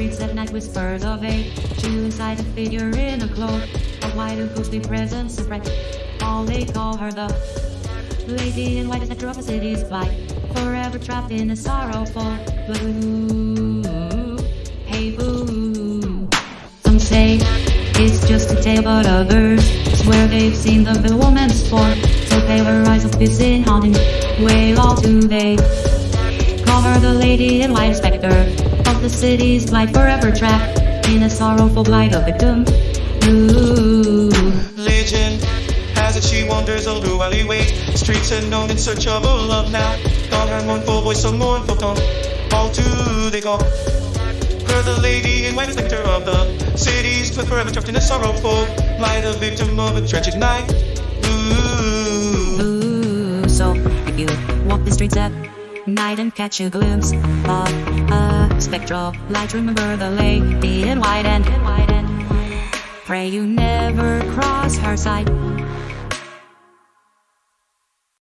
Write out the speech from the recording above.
night whispers of age. Two inside a figure in a cloak. A white and ghostly presence spread. All they call her the lady in white is the of the city's flight. Forever trapped in a sorrowful blue. Hey boo. Some say it's just a tale, but others swear they've seen the villain woman's form. So pale her eyes of busy haunting. Wail all do they. Call her the lady in white specter of the city's light, forever trapped in a sorrowful blight of victim. Ooh. Legend has it she wanders all through alleyways Streets unknown in search of a love now. Call her mournful voice, so mournful tone. All do they call Her the lady in white specter of the city's but forever trapped in a sorrowful light A victim of a tragic night. Ooh. Ooh, so if you walk the streets at night and catch a glimpse of a spectral light, remember the lady in white and pray you never cross her side.